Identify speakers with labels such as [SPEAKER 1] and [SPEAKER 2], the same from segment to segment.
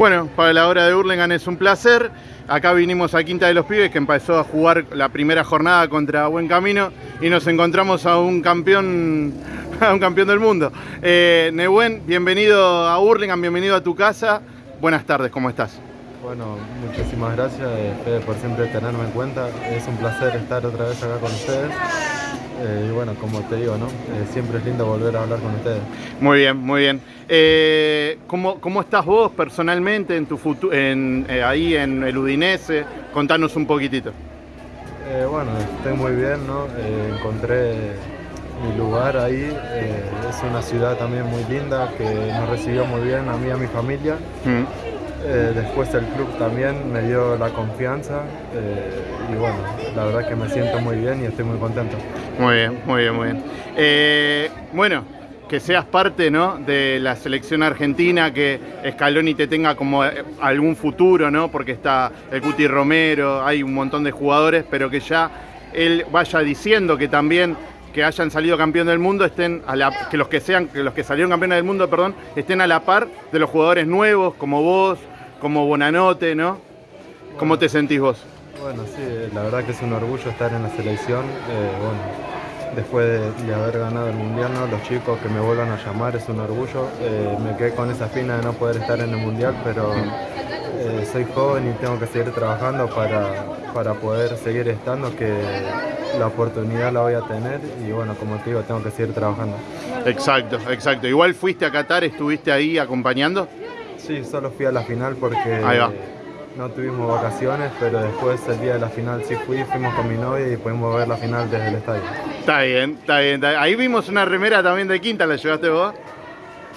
[SPEAKER 1] Bueno, para la hora de Hurlingham es un placer. Acá vinimos a Quinta de los Pibes que empezó a jugar la primera jornada contra Buen Camino y nos encontramos a un campeón, a un campeón del mundo. Eh, bienvenido a Hurlingham, bienvenido a tu casa. Buenas tardes, ¿cómo estás?
[SPEAKER 2] Bueno, muchísimas gracias, eh, por siempre tenerme en cuenta. Es un placer estar otra vez acá con ustedes. Eh, y bueno, como te digo, ¿no? Eh, siempre es lindo volver a hablar con ustedes.
[SPEAKER 1] Muy bien, muy bien. Eh, ¿cómo, ¿cómo, estás vos personalmente en tu futuro, en, ahí en el Udinese? Contanos un poquitito.
[SPEAKER 2] Bueno, estoy muy bien, ¿no? encontré mi lugar ahí. es una ciudad también muy linda que nos recibió muy bien a mí y a mi familia. Mm. Eh, después el club también me dio la confianza eh, y bueno, la verdad que me siento muy bien y estoy muy contento.
[SPEAKER 1] Muy bien, muy bien, muy bien. Eh, bueno, que seas parte ¿no? de la selección argentina, que Scaloni te tenga como algún futuro, ¿no? porque está el Cuti Romero, hay un montón de jugadores, pero que ya él vaya diciendo que también que hayan salido campeón del mundo estén a la, que los que sean que los que salieron campeones del mundo perdón estén a la par de los jugadores nuevos como vos como Bonanote, ¿no? ¿Cómo te sentís vos?
[SPEAKER 2] Bueno, sí, la verdad que es un orgullo estar en la selección. Eh, bueno, después de, haber ganado el Mundial, ¿no? los chicos que me vuelvan a llamar es un orgullo. Eh, me quedé con esa espina de no poder estar en el Mundial, pero eh, soy joven y tengo que seguir trabajando para, para poder seguir estando, que la oportunidad la voy a tener y bueno, como te digo, tengo que seguir trabajando.
[SPEAKER 1] Exacto, exacto. Igual fuiste a Qatar, estuviste ahí acompañando.
[SPEAKER 2] Sí, solo fui a la final porque no tuvimos vacaciones, pero después el día de la final sí fui, fuimos con mi novia y pudimos ver la final desde el estadio.
[SPEAKER 1] Está bien, está bien. Ahí vimos una remera también de Quinta, ¿la llevaste vos?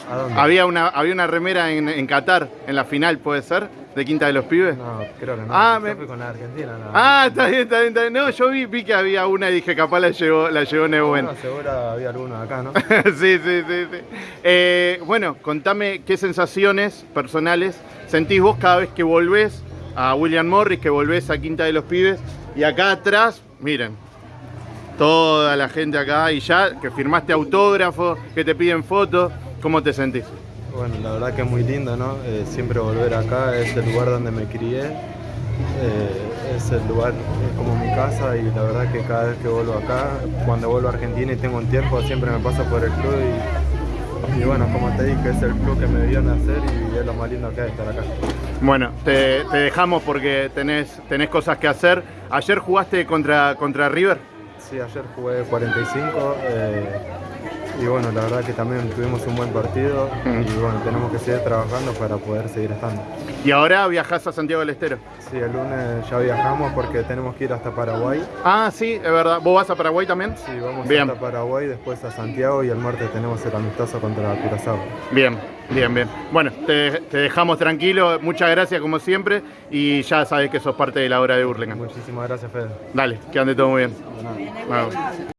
[SPEAKER 1] ¿A dónde? Había una, había una remera en, en Qatar, en la final, ¿puede ser? de Quinta de los Pibes?
[SPEAKER 2] No, creo que no. Ah, me... fui con la Argentina. No.
[SPEAKER 1] Ah, está bien, está bien, está bien. No, yo vi, vi que había una y dije, capaz la llevó, la llevó Nebuen.
[SPEAKER 2] No, seguro había alguno acá, ¿no?
[SPEAKER 1] sí, sí, sí. sí. Eh, bueno, contame qué sensaciones personales sentís vos cada vez que volvés a William Morris, que volvés a Quinta de los Pibes. Y acá atrás, miren, toda la gente acá y ya que firmaste autógrafos, que te piden fotos, ¿cómo te sentís?
[SPEAKER 2] Bueno, la verdad que es muy lindo, ¿no? Eh, siempre volver acá, es el lugar donde me crié, eh, es el lugar es como mi casa y la verdad que cada vez que vuelvo acá, cuando vuelvo a Argentina y tengo un tiempo, siempre me paso por el club y, bueno, como te dije, es el club que me vio nacer y es lo más lindo que hay estar acá.
[SPEAKER 1] Bueno, te, te dejamos porque tenés, tenés cosas que hacer. ¿Ayer jugaste contra, contra River?
[SPEAKER 2] Sí, ayer jugué 45. Eh, y bueno, la verdad que también tuvimos un buen partido y bueno, tenemos que seguir trabajando para poder seguir estando.
[SPEAKER 1] ¿Y ahora viajás a Santiago del Estero?
[SPEAKER 2] Sí, el lunes ya viajamos porque tenemos que ir hasta Paraguay.
[SPEAKER 1] Ah, sí, es verdad. ¿Vos vas a Paraguay también?
[SPEAKER 2] Sí, vamos hasta Paraguay, después a Santiago y el martes tenemos el amistoso contra Curazao.
[SPEAKER 1] Bien, bien, bien. Bueno, te, dejamos tranquilo. Muchas gracias como siempre y ya sabes que sos parte de la hora de Burlingame.
[SPEAKER 2] Muchísimas gracias, Fede.
[SPEAKER 1] Dale, que ande todo muy bien.